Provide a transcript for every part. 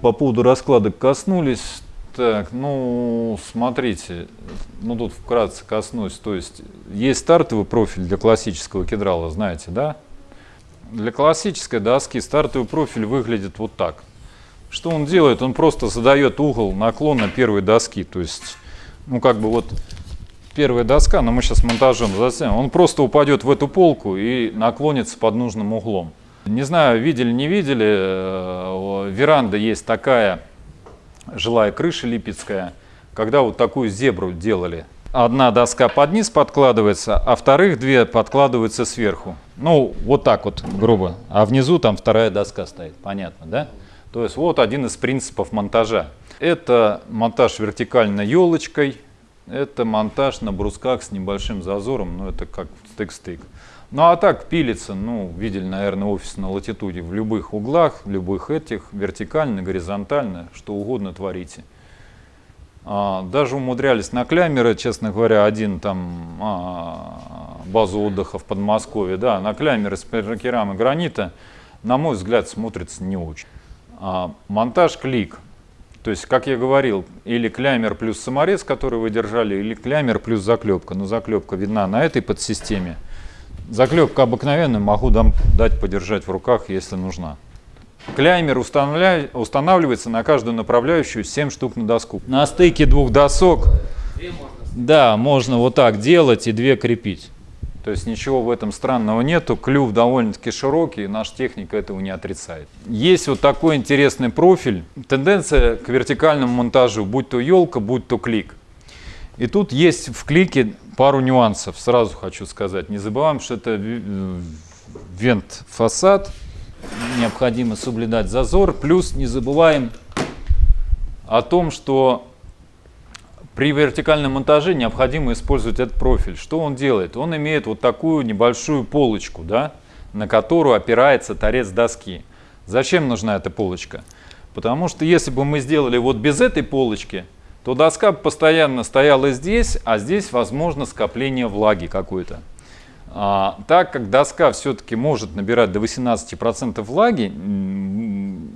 По поводу раскладок коснулись. Так, ну, смотрите, ну тут вкратце коснусь. То есть, есть стартовый профиль для классического кедрала, знаете, да? Для классической доски стартовый профиль выглядит вот так. Что он делает? Он просто задает угол наклона первой доски. То есть, ну как бы вот первая доска, но мы сейчас монтажом затем, он просто упадет в эту полку и наклонится под нужным углом. Не знаю, видели, не видели, э, веранда есть такая жилая крыша липецкая, когда вот такую зебру делали. Одна доска под низ подкладывается, а вторых две подкладываются сверху. Ну, вот так вот, грубо. А внизу там вторая доска стоит, понятно, да? То есть вот один из принципов монтажа. Это монтаж вертикально елочкой, это монтаж на брусках с небольшим зазором, ну это как стык-стык. Ну а так пилится, ну видели, наверное, офис на латитуде в любых углах, любых этих, вертикально, горизонтально, что угодно творите. А, даже умудрялись на клямеры, честно говоря, один там а, базу отдыха в Подмосковье, да, на клямеры с керамы гранита, на мой взгляд, смотрится не очень. А, монтаж клик. То есть, как я говорил, или клямер плюс саморез, который вы держали, или клямер плюс заклепка. Но заклепка видна на этой подсистеме. Заклепка обыкновенная, могу дам, дать подержать в руках, если нужна. Клаймер устанавливается на каждую направляющую 7 штук на доску. На стыке двух досок, да, можно вот так делать и две крепить. То есть ничего в этом странного нету, клюв довольно-таки широкий, наш техник этого не отрицает. Есть вот такой интересный профиль, тенденция к вертикальному монтажу, будь то елка, будь то клик. И тут есть в клике пару нюансов, сразу хочу сказать. Не забываем, что это вент-фасад, необходимо соблюдать зазор, плюс не забываем о том, что при вертикальном монтаже необходимо использовать этот профиль. Что он делает? Он имеет вот такую небольшую полочку, да, на которую опирается торец доски. Зачем нужна эта полочка? Потому что если бы мы сделали вот без этой полочки, то доска постоянно стояла здесь, а здесь возможно скопление влаги какой-то. А, так как доска все-таки может набирать до 18% влаги,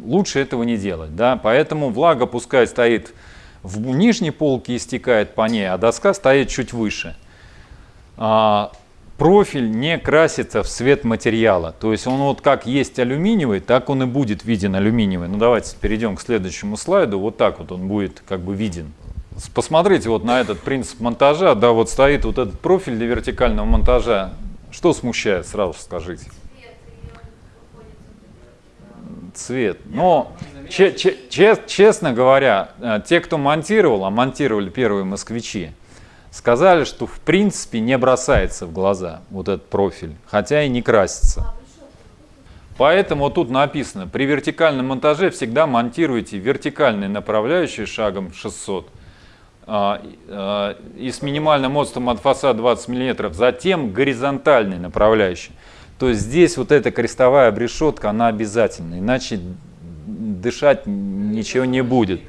лучше этого не делать. Да? Поэтому влага пускай стоит в нижней полке истекает по ней, а доска стоит чуть выше. А, профиль не красится в цвет материала. То есть он вот как есть алюминиевый, так он и будет виден алюминиевый. Ну давайте перейдем к следующему слайду. Вот так вот он будет как бы виден. Посмотрите вот на этот принцип монтажа. Да, вот стоит вот этот профиль для вертикального монтажа. Что смущает, сразу скажите? Цвет. Но честно говоря, э, те, кто монтировал, а монтировали первые москвичи, сказали, что в принципе не бросается в глаза вот этот профиль, хотя и не красится. Поэтому тут написано, при вертикальном монтаже всегда монтируйте вертикальные направляющие шагом 600 а, а, и с минимальным отступом от фасада 20 мм, затем горизонтальные направляющие. То есть здесь вот эта крестовая обрешетка, она обязательна, иначе дышать ничего не будет.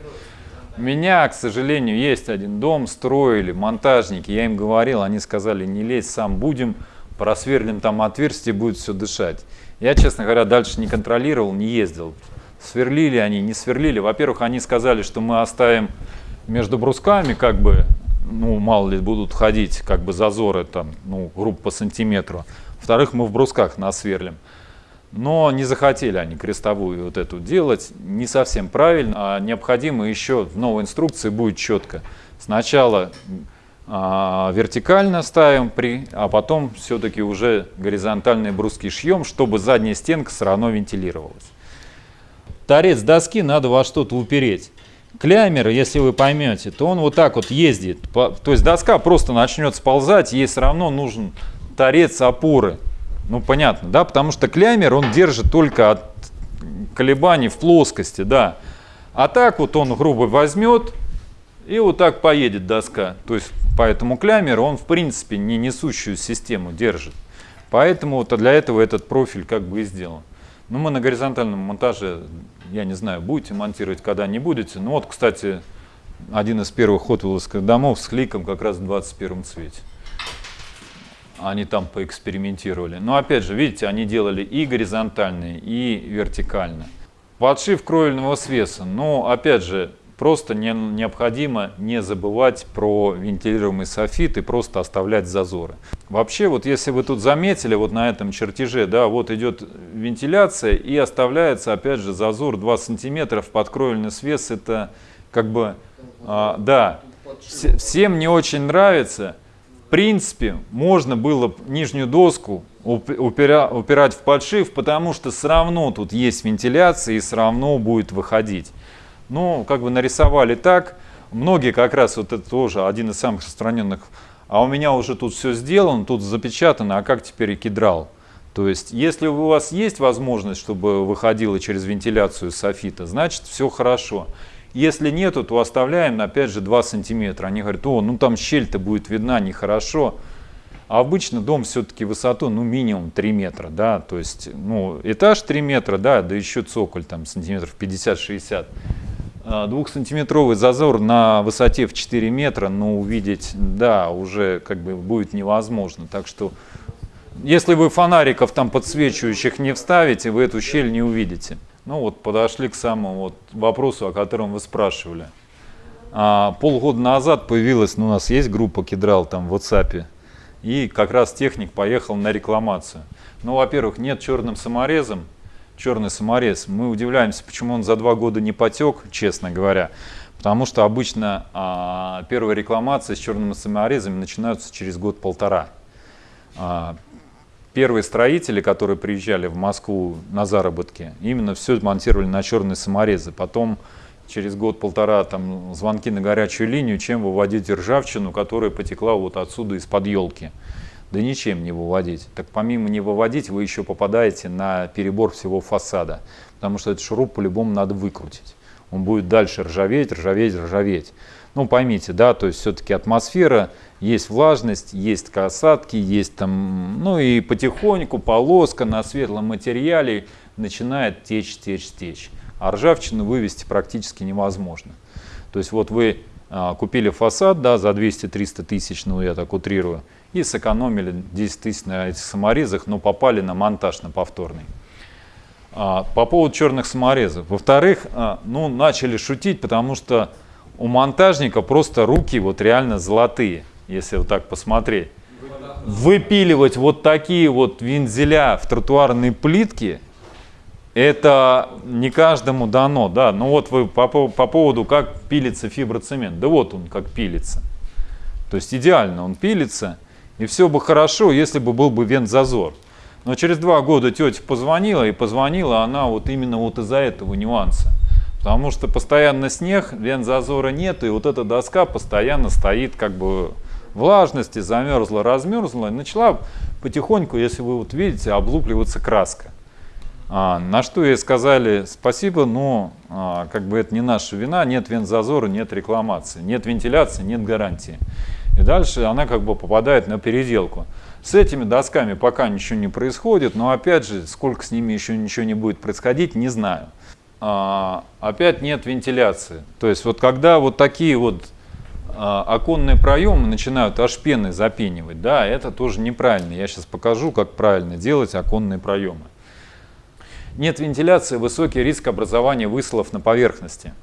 Меня, к сожалению, есть один дом, строили монтажники, я им говорил, они сказали, не лезь, сам будем, просверлим там отверстие, будет все дышать. Я, честно говоря, дальше не контролировал, не ездил. Сверлили они, не сверлили. Во-первых, они сказали, что мы оставим между брусками, как бы, ну, мало ли, будут ходить, как бы, зазоры там, ну, грубо по сантиметру. Во-вторых, мы в брусках насверлим. Но не захотели они крестовую вот эту делать, не совсем правильно, а необходимо еще в новой инструкции будет четко. Сначала а, вертикально ставим, при, а потом все-таки уже горизонтальные бруски шьем, чтобы задняя стенка все равно вентилировалась. Торец доски надо во что-то упереть. Клямер, если вы поймете, то он вот так вот ездит. То есть доска просто начнет сползать, ей все равно нужен торец опоры. Ну, понятно, да, потому что клямер, он держит только от колебаний в плоскости, да. А так вот он грубо возьмет и вот так поедет доска. То есть, поэтому клямер, он в принципе не несущую систему держит. Поэтому вот для этого этот профиль как бы и сделан. Ну, мы на горизонтальном монтаже, я не знаю, будете монтировать, когда не будете. Ну вот, кстати, один из первых хотвилловских домов с кликом как раз в 21 цвете они там поэкспериментировали. Но опять же, видите, они делали и горизонтальные, и вертикально. Подшив кровельного свеса. Но, опять же, просто не, необходимо не забывать про вентилируемый софит и просто оставлять зазоры. Вообще, вот если вы тут заметили, вот на этом чертеже, да, вот идет вентиляция и оставляется, опять же, зазор 2 сантиметров под кровельный свес. Это как бы, а, да, всем не очень нравится. В принципе, можно было нижнюю доску упира, упирать в подшив, потому что все равно тут есть вентиляция и все равно будет выходить. Ну, как бы нарисовали так. Многие как раз, вот это тоже один из самых распространенных, а у меня уже тут все сделано, тут запечатано, а как теперь и кедрал? То есть, если у вас есть возможность, чтобы выходило через вентиляцию софита, значит все хорошо. Если нету, то оставляем, опять же, 2 сантиметра. Они говорят, о, ну там щель-то будет видна нехорошо. А обычно дом все-таки высоту, ну, минимум 3 метра, да, то есть, ну, этаж 3 метра, да, да еще цоколь там сантиметров 50-60. А, двухсантиметровый зазор на высоте в 4 метра, но увидеть, да, уже как бы будет невозможно. Так что, если вы фонариков там подсвечивающих не вставите, вы эту щель не увидите. Ну вот подошли к самому вот вопросу, о котором вы спрашивали. А, полгода назад появилась, ну, у нас есть группа Кедрал там в WhatsApp, и как раз техник поехал на рекламацию. Ну, во-первых, нет черным саморезом, черный саморез. Мы удивляемся, почему он за два года не потек, честно говоря. Потому что обычно а, первые рекламации с черными саморезами начинаются через год-полтора. А, первые строители, которые приезжали в Москву на заработки, именно все монтировали на черные саморезы. Потом через год-полтора там звонки на горячую линию, чем выводить ржавчину, которая потекла вот отсюда из-под елки да ничем не выводить. Так помимо не выводить, вы еще попадаете на перебор всего фасада, потому что этот шуруп по-любому надо выкрутить. Он будет дальше ржаветь, ржаветь, ржаветь. Ну, поймите, да, то есть все-таки атмосфера, есть влажность, есть касатки, есть там, ну и потихоньку полоска на светлом материале начинает течь, течь, течь. А ржавчину вывести практически невозможно. То есть вот вы а, купили фасад, да, за 200-300 тысяч, ну я так утрирую, и сэкономили 10 тысяч на этих саморезах, но попали на монтаж, на повторный. А, по поводу черных саморезов. Во-вторых, а, ну, начали шутить, потому что у монтажника просто руки вот реально золотые, если вот так посмотреть. Выпиливать вот такие вот вензеля в тротуарные плитки, это не каждому дано, да. Ну вот вы по, по поводу, как пилится фиброцемент. Да вот он как пилится. То есть идеально он пилится. И все бы хорошо, если бы был бы вент-зазор. Но через два года тетя позвонила, и позвонила она вот именно вот из-за этого нюанса. Потому что постоянно снег, вент-зазора нет, и вот эта доска постоянно стоит как бы влажности, замерзла, размерзла, и начала потихоньку, если вы вот видите, облупливаться краска. А, на что ей сказали спасибо, но а, как бы это не наша вина, нет вент-зазора, нет рекламации, нет вентиляции, нет гарантии. И дальше она как бы попадает на переделку. С этими досками пока ничего не происходит, но опять же, сколько с ними еще ничего не будет происходить, не знаю. А, опять нет вентиляции. То есть вот когда вот такие вот а, оконные проемы начинают аж пеной запенивать, да, это тоже неправильно. Я сейчас покажу, как правильно делать оконные проемы. Нет вентиляции, высокий риск образования высылов на поверхности.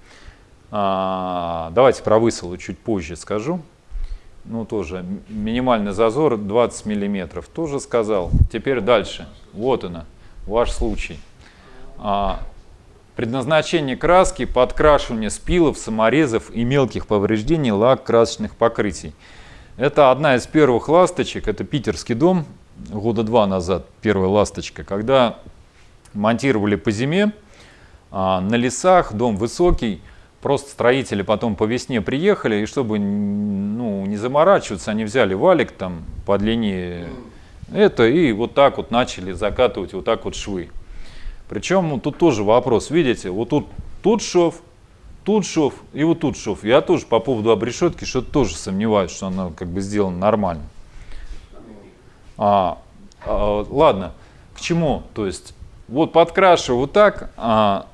А, давайте про высылы чуть позже скажу ну тоже минимальный зазор 20 миллиметров, тоже сказал. Теперь дальше, вот она, ваш случай. Предназначение краски, подкрашивание спилов, саморезов и мелких повреждений лак красочных покрытий. Это одна из первых ласточек, это питерский дом, года два назад первая ласточка, когда монтировали по зиме, а, на лесах, дом высокий, Просто строители потом по весне приехали, и чтобы ну, не заморачиваться, они взяли валик там по длине это, и вот так вот начали закатывать вот так вот швы. Причем ну, тут тоже вопрос, видите, вот тут, тут шов, тут шов и вот тут шов. Я тоже по поводу обрешетки что-то тоже сомневаюсь, что она как бы сделана нормально. А, а, ладно, к чему? То есть вот подкрашиваю вот так, а,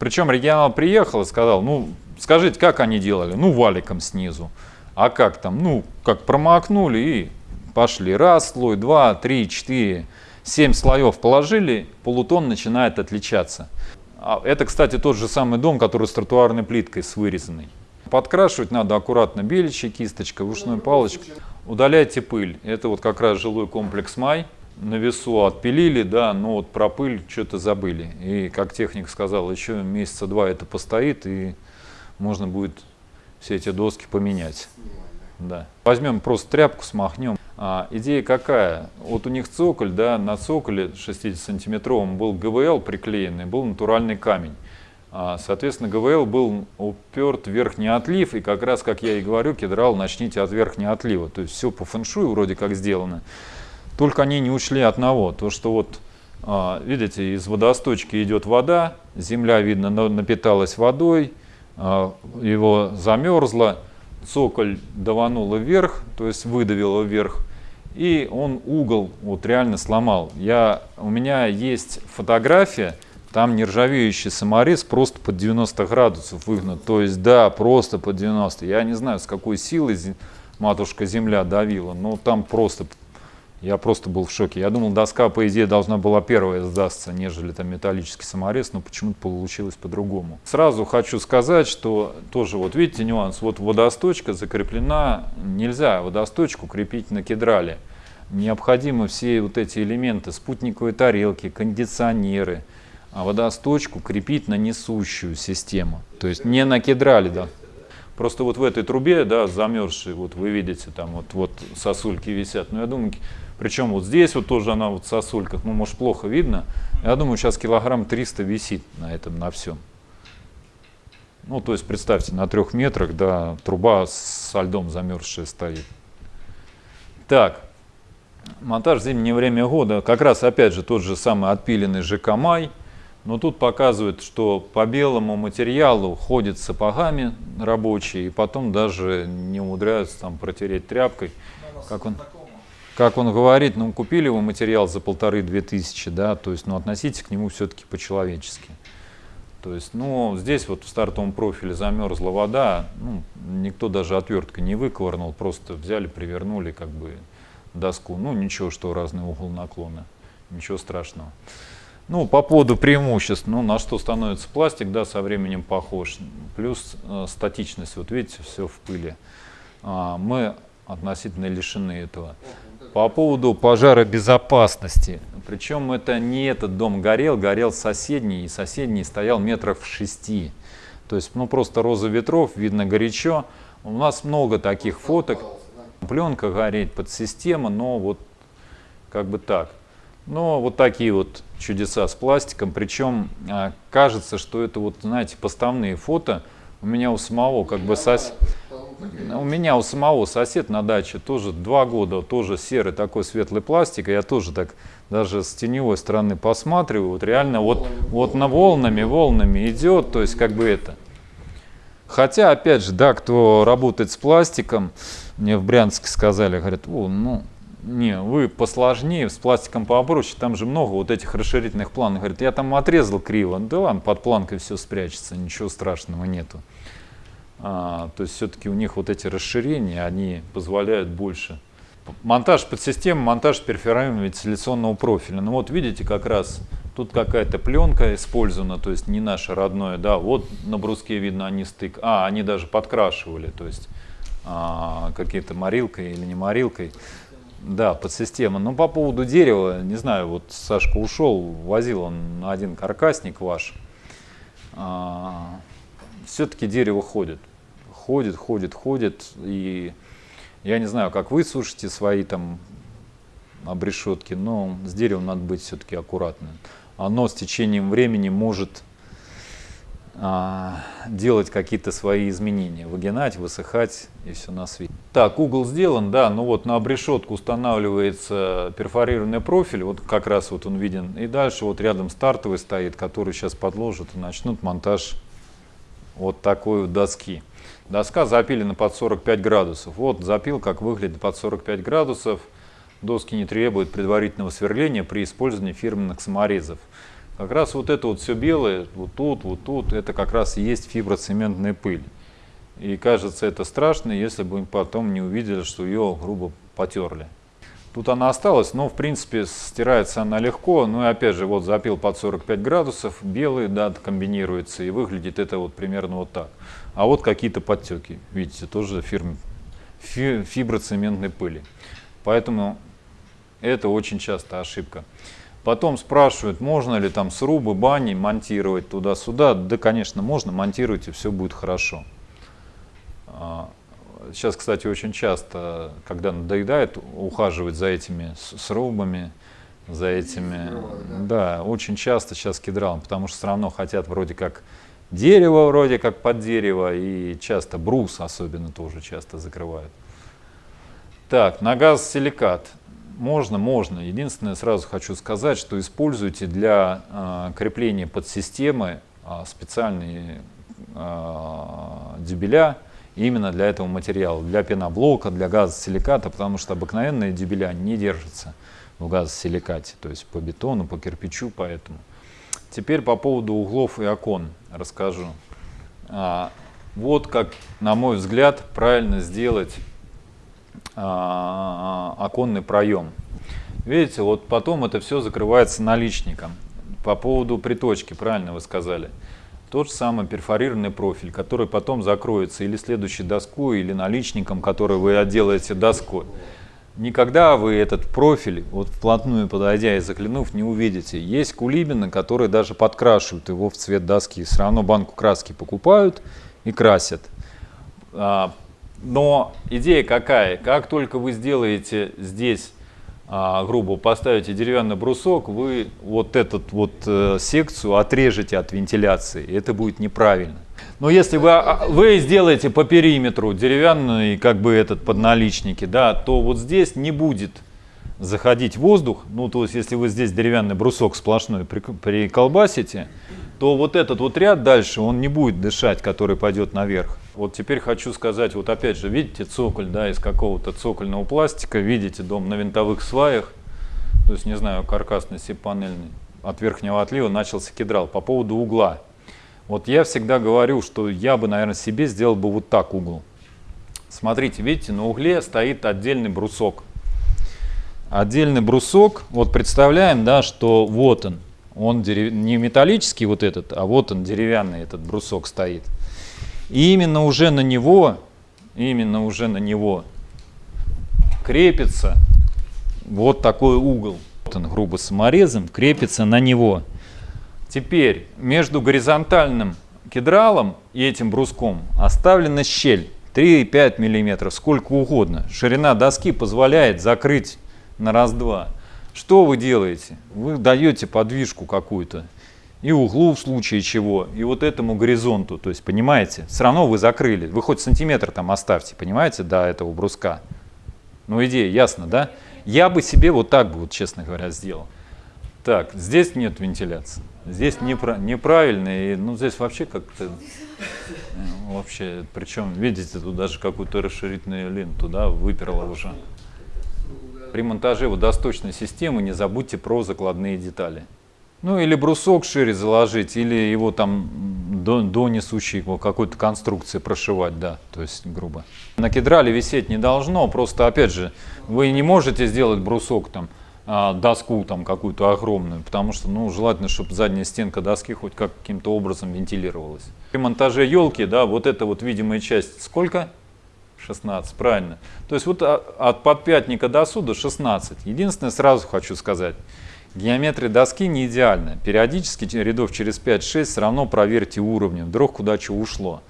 причем регионал приехал и сказал, ну, скажите, как они делали? Ну, валиком снизу. А как там? Ну, как промокнули и пошли. Раз слой, два, три, четыре, семь слоев положили, полутон начинает отличаться. А это, кстати, тот же самый дом, который с тротуарной плиткой, с вырезанной. Подкрашивать надо аккуратно беличьей кисточкой, ушной палочкой. Удаляйте пыль. Это вот как раз жилой комплекс «Май». На весу отпилили, да, но вот про пыль что-то забыли. И, как техник сказал, еще месяца два это постоит, и можно будет все эти доски поменять. Да. Возьмем просто тряпку, смахнем. А, идея какая? Вот у них цоколь, да, на цоколе 60-сантиметровом был ГВЛ приклеенный, был натуральный камень. А, соответственно, ГВЛ был уперт в верхний отлив, и как раз, как я и говорю, кедрал начните от верхнего отлива. То есть все по фэншую вроде как сделано. Только они не учли одного, то что вот, а, видите, из водосточки идет вода, земля, видно, напиталась водой, а, его замерзло, цоколь давануло вверх, то есть выдавило вверх, и он угол вот реально сломал. Я, у меня есть фотография, там нержавеющий саморез просто под 90 градусов выгнут. То есть, да, просто под 90. Я не знаю, с какой силой матушка земля давила, но там просто, я просто был в шоке. Я думал, доска, по идее, должна была первая сдастся, нежели там металлический саморез, но почему-то получилось по-другому. Сразу хочу сказать, что тоже, вот видите нюанс, вот водосточка закреплена, нельзя водосточку крепить на кедрале. Необходимы все вот эти элементы, спутниковые тарелки, кондиционеры, а водосточку крепить на несущую систему. То есть не на кедрале, да. Просто вот в этой трубе, да, замерзшей, вот вы видите, там вот, вот сосульки висят. Но я думаю, причем вот здесь вот тоже она вот в сосульках, ну, может, плохо видно. Я думаю, сейчас килограмм 300 висит на этом, на всем. Ну, то есть, представьте, на трех метрах, да, труба со льдом замерзшая стоит. Так, монтаж в зимнее время года, как раз, опять же, тот же самый отпиленный ЖК «Май», но тут показывает, что по белому материалу ходят сапогами рабочие, и потом даже не умудряются там протереть тряпкой. Как он, как он говорит, ну купили вы материал за полторы-две тысячи, да, то есть ну относитесь к нему все-таки по-человечески. То есть, ну, здесь вот в стартовом профиле замерзла вода, ну, никто даже отверткой не выковырнул, просто взяли, привернули как бы доску. Ну, ничего, что разный угол наклона, ничего страшного. Ну, по поводу преимуществ, ну, на что становится пластик, да, со временем похож. Плюс э, статичность, вот видите, все в пыли. А, мы относительно лишены этого. По поводу пожаробезопасности. Причем это не этот дом горел, горел соседний, и соседний стоял метров в шести. То есть, ну, просто роза ветров, видно горячо. У нас много таких фоток. Пленка гореть под система, но вот как бы так. Но вот такие вот чудеса с пластиком. Причем а, кажется, что это вот, знаете, поставные фото. У меня у самого как бы сос... У меня у самого сосед на даче тоже два года, тоже серый такой светлый пластик. Я тоже так даже с теневой стороны посматриваю. Вот реально вот, вот на волнами, волнами идет. То есть как бы это. Хотя, опять же, да, кто работает с пластиком, мне в Брянске сказали, говорят, о, ну, не, вы посложнее, с пластиком попроще, там же много вот этих расширительных планов. Говорит, я там отрезал криво. Да ладно, под планкой все спрячется, ничего страшного нету. А, то есть все-таки у них вот эти расширения, они позволяют больше. Монтаж под систему, монтаж перфораемого вентиляционного профиля. Ну вот видите, как раз тут какая-то пленка использована, то есть не наше родное. Да, вот на бруске видно они стык. А, они даже подкрашивали, то есть а, какие-то морилкой или не морилкой. Да, подсистема. Но по поводу дерева, не знаю, вот Сашка ушел, возил он один каркасник ваш. А, Все-таки дерево ходит. Ходит, ходит, ходит. И я не знаю, как вы сушите свои там обрешетки, но с деревом надо быть все-таки аккуратным. Оно с течением времени может а, делать какие-то свои изменения, выгинать, высыхать и все на свете. Так, угол сделан, да, ну вот на обрешетку устанавливается перфорированный профиль, вот как раз вот он виден, и дальше вот рядом стартовый стоит, который сейчас подложат и начнут монтаж вот такой вот доски. Доска запилена под 45 градусов. Вот запил, как выглядит под 45 градусов. Доски не требуют предварительного сверления при использовании фирменных саморезов. Как раз вот это вот все белое, вот тут, вот тут, это как раз и есть фиброцементная пыль. И кажется это страшно, если бы потом не увидели, что ее грубо потерли. Тут она осталась, но в принципе стирается она легко. Ну и опять же, вот запил под 45 градусов, белый, да, комбинируется, и выглядит это вот примерно вот так. А вот какие-то подтеки, видите, тоже фирм, фи, фиброцементной пыли. Поэтому это очень часто ошибка. Потом спрашивают, можно ли там срубы, бани монтировать туда-сюда. Да, конечно, можно, монтируйте, все будет хорошо. А, Сейчас, кстати, очень часто, когда надоедает, ухаживать за этими срубами, за этими, да. да, очень часто сейчас кедралом, потому что все равно хотят вроде как дерево, вроде как под дерево, и часто брус особенно тоже часто закрывают. Так, на газ силикат. Можно, можно. Единственное, сразу хочу сказать, что используйте для э, крепления подсистемы э, специальные э, дюбеля, именно для этого материала, для пеноблока, для газосиликата, потому что обыкновенные дюбеля не держатся в газосиликате, то есть по бетону, по кирпичу, поэтому. Теперь по поводу углов и окон расскажу. А, вот как, на мой взгляд, правильно сделать а, оконный проем. Видите, вот потом это все закрывается наличником. По поводу приточки, правильно вы сказали тот же самый перфорированный профиль, который потом закроется или следующей доской, или наличником, который вы отделаете доской. Никогда вы этот профиль, вот вплотную подойдя и заглянув, не увидите. Есть кулибины, которые даже подкрашивают его в цвет доски. Все равно банку краски покупают и красят. А, но идея какая? Как только вы сделаете здесь грубо поставите деревянный брусок, вы вот эту вот э, секцию отрежете от вентиляции. Это будет неправильно. Но если вы, а, вы сделаете по периметру деревянный как бы этот подналичники, да, то вот здесь не будет заходить воздух. Ну, то есть, если вы здесь деревянный брусок сплошной приколбасите, то вот этот вот ряд дальше, он не будет дышать, который пойдет наверх. Вот теперь хочу сказать, вот опять же, видите цоколь, да, из какого-то цокольного пластика, видите дом на винтовых сваях, то есть, не знаю, каркасный, панельный, от верхнего отлива начался кедрал. По поводу угла. Вот я всегда говорю, что я бы, наверное, себе сделал бы вот так угол. Смотрите, видите, на угле стоит отдельный брусок. Отдельный брусок, вот представляем, да, что вот он, он дерев... не металлический вот этот, а вот он деревянный этот брусок стоит. И именно уже на него, именно уже на него крепится вот такой угол. Вот он грубо саморезом крепится на него. Теперь между горизонтальным кедралом и этим бруском оставлена щель 3-5 мм, сколько угодно. Ширина доски позволяет закрыть на раз-два. Что вы делаете? Вы даете подвижку какую-то и углу в случае чего, и вот этому горизонту, то есть, понимаете, все равно вы закрыли, вы хоть сантиметр там оставьте, понимаете, до этого бруска. Ну, идея ясно, да? Я бы себе вот так бы, вот, честно говоря, сделал. Так, здесь нет вентиляции, здесь непра неправильно, и, ну, здесь вообще как-то, э, вообще, причем, видите, тут даже какую-то расширительную ленту, да, выперла уже. При монтаже водосточной системы не забудьте про закладные детали. Ну или брусок шире заложить, или его там до, до несущей какой-то конструкции прошивать, да, то есть грубо. На кедрале висеть не должно, просто опять же, вы не можете сделать брусок там, а, доску там какую-то огромную, потому что ну, желательно, чтобы задняя стенка доски хоть каким-то образом вентилировалась. При монтаже елки, да, вот эта вот видимая часть сколько? 16, правильно. То есть вот от подпятника до суда 16. Единственное, сразу хочу сказать, Геометрия доски не идеальна. Периодически рядов через 5-6 все равно проверьте уровни, вдруг куда что ушло.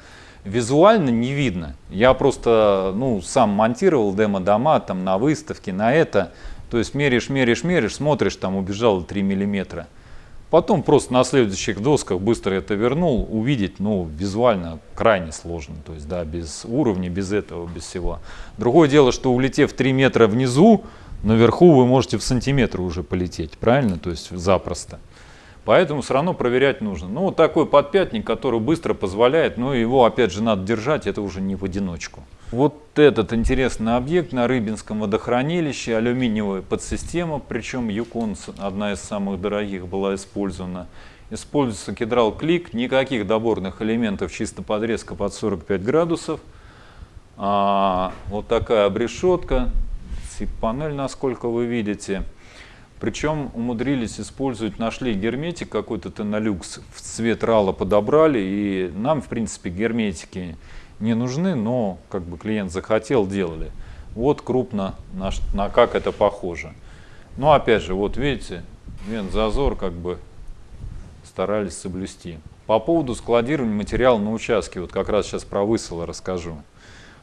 Визуально не видно. Я просто ну, сам монтировал демо-дома там, на выставке, на это. То есть меришь, меришь, меришь, смотришь, там убежало 3 миллиметра. Потом просто на следующих досках быстро это вернул, увидеть, ну, визуально крайне сложно, то есть, да, без уровня, без этого, без всего. Другое дело, что улетев 3 метра внизу, наверху вы можете в сантиметр уже полететь, правильно? То есть запросто. Поэтому все равно проверять нужно. Ну, вот такой подпятник, который быстро позволяет, но его опять же надо держать, это уже не в одиночку. Вот этот интересный объект на Рыбинском водохранилище, алюминиевая подсистема, причем Юкон, одна из самых дорогих, была использована. Используется кедрал клик, никаких доборных элементов, чисто подрезка под 45 градусов. А, вот такая обрешетка, FIP-панель, насколько вы видите. Причем умудрились использовать, нашли герметик какой-то Тенолюкс, в цвет рала подобрали, и нам, в принципе, герметики не нужны, но как бы клиент захотел, делали. Вот крупно на, на как это похоже. Но ну, опять же, вот видите, зазор как бы старались соблюсти. По поводу складирования материала на участке, вот как раз сейчас про высыло расскажу.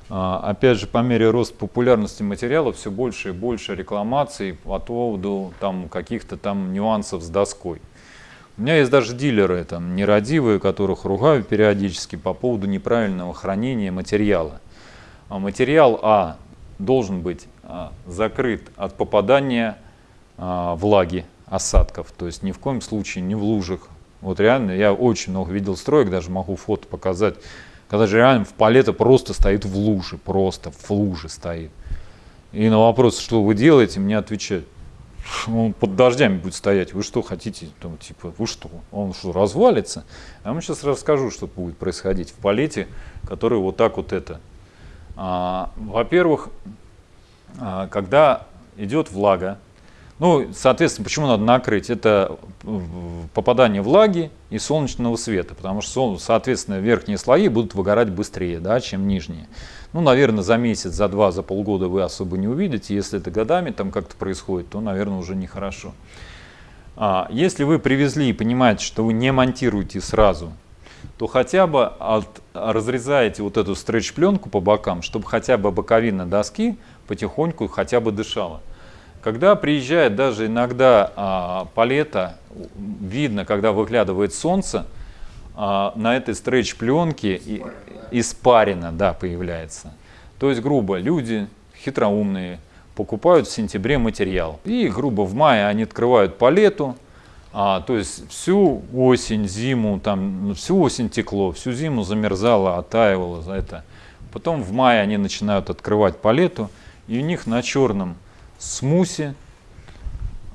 А, опять же, по мере роста популярности материала все больше и больше рекламаций по поводу там каких-то там нюансов с доской. У меня есть даже дилеры, там, нерадивые, которых ругаю периодически по поводу неправильного хранения материала. А материал А должен быть а, закрыт от попадания влаги, осадков, то есть ни в коем случае не в лужах. Вот реально, я очень много видел строек, даже могу фото показать, когда же реально в палета просто стоит в луже, просто в луже стоит. И на вопрос, что вы делаете, мне отвечают, он под дождями будет стоять, вы что хотите, там, типа, вы что, он что, развалится? А я сейчас расскажу, что будет происходить в палете, который вот так вот это. А, Во-первых, а, когда идет влага, ну, соответственно, почему надо накрыть? Это э, попадание влаги и солнечного света, потому что, соответственно, верхние слои будут выгорать быстрее, да, чем нижние. Ну, наверное, за месяц, за два, за полгода вы особо не увидите. Если это годами там как-то происходит, то, наверное, уже нехорошо. А, если вы привезли и понимаете, что вы не монтируете сразу, то хотя бы от, разрезаете вот эту стретч-пленку по бокам, чтобы хотя бы боковина доски потихоньку хотя бы дышала. Когда приезжает даже иногда а, палета, видно, когда выглядывает солнце, а, на этой стретч-пленке испарина да, появляется. То есть, грубо, люди хитроумные покупают в сентябре материал. И, грубо, в мае они открывают палету, а, то есть всю осень, зиму, там, ну, всю осень текло, всю зиму замерзало, оттаивало за это. Потом в мае они начинают открывать палету, и у них на черном смусе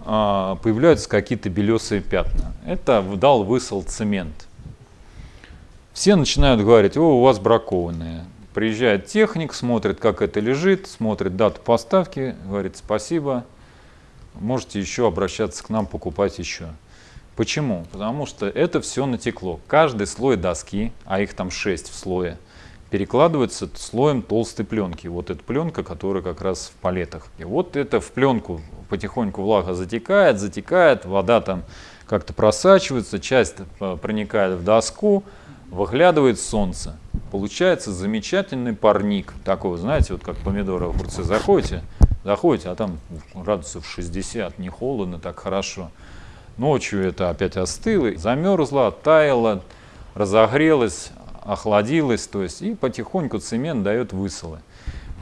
а, появляются какие-то белесые пятна. Это вдал высол цемент. Все начинают говорить, о, у вас бракованные. Приезжает техник, смотрит, как это лежит, смотрит дату поставки, говорит, спасибо, можете еще обращаться к нам, покупать еще. Почему? Потому что это все натекло. Каждый слой доски, а их там 6 в слое, перекладывается слоем толстой пленки. Вот эта пленка, которая как раз в палетах. И вот это в пленку потихоньку влага затекает, затекает, вода там как-то просачивается, часть э, проникает в доску, выглядывает солнце. Получается замечательный парник. Такой, знаете, вот как помидоры, огурцы заходите, заходите, а там градусов 60, не холодно, так хорошо. Ночью это опять остыло, замерзло, оттаяло, разогрелось, охладилось, то есть и потихоньку цемент дает высылы.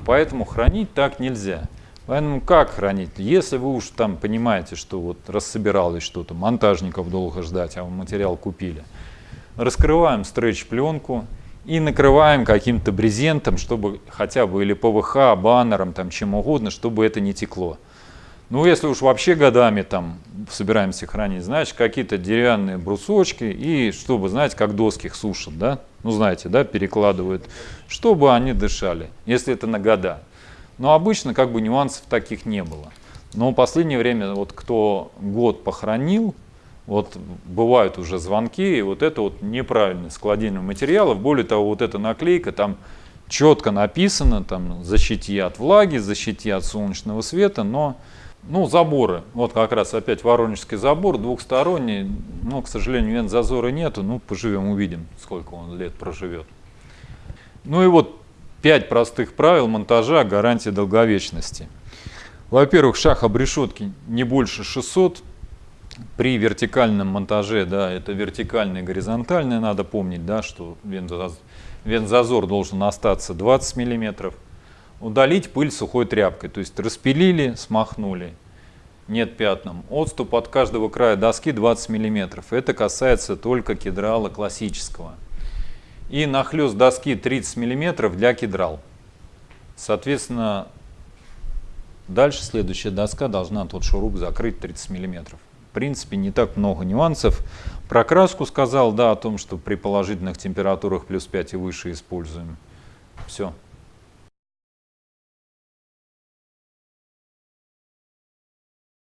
Поэтому хранить так нельзя. Поэтому как хранить? Если вы уж там понимаете, что вот рассобиралось что-то, монтажников долго ждать, а материал купили, раскрываем стретч-пленку и накрываем каким-то брезентом, чтобы хотя бы или ПВХ, баннером, там чем угодно, чтобы это не текло. Ну, если уж вообще годами там собираемся хранить, значит, какие-то деревянные брусочки, и чтобы, знаете, как доски их сушат, да, ну, знаете, да, перекладывают, чтобы они дышали, если это на года. Но обычно как бы нюансов таких не было. Но в последнее время, вот кто год похоронил, вот бывают уже звонки, и вот это вот неправильное складирование материалов. Более того, вот эта наклейка, там четко написано, там защити от влаги, защити от солнечного света, но ну, заборы. Вот как раз опять воронежский забор, двухсторонний. Но, к сожалению, вентзазора нету. Ну, поживем, увидим, сколько он лет проживет. Ну и вот пять простых правил монтажа гарантии долговечности. Во-первых, шаг обрешетки не больше 600. При вертикальном монтаже, да, это вертикальный и горизонтальный, надо помнить, да, что вентзазор должен остаться 20 миллиметров удалить пыль сухой тряпкой. То есть распилили, смахнули, нет пятном. Отступ от каждого края доски 20 мм. Это касается только кедрала классического. И нахлест доски 30 мм для кедрал. Соответственно, дальше следующая доска должна тот шуруп закрыть 30 мм. В принципе, не так много нюансов. Про краску сказал, да, о том, что при положительных температурах плюс 5 и выше используем. Все.